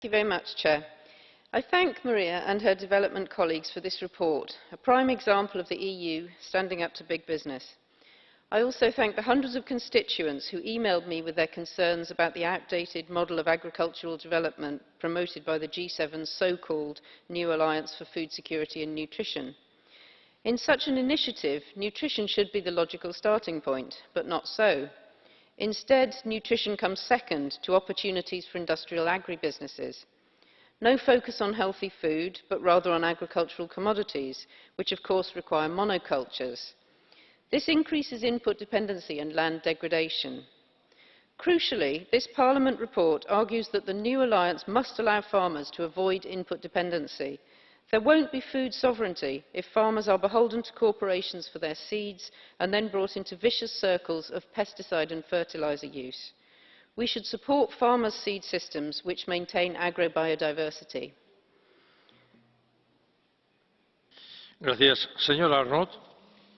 Thank you very much, Chair. I thank Maria and her development colleagues for this report, a prime example of the EU standing up to big business. I also thank the hundreds of constituents who emailed me with their concerns about the outdated model of agricultural development promoted by the G7's so-called New Alliance for Food Security and Nutrition. In such an initiative, nutrition should be the logical starting point, but not so. Instead, nutrition comes second to opportunities for industrial agribusinesses. No focus on healthy food, but rather on agricultural commodities, which of course require monocultures. This increases input dependency and land degradation. Crucially, this Parliament report argues that the new alliance must allow farmers to avoid input dependency There won't be food sovereignty if farmers are beholden to corporations for their seeds and then brought into vicious circles of pesticide and fertiliser use. We should support farmers' seed systems which maintain agrobiodiversity. Gracias. Arnott.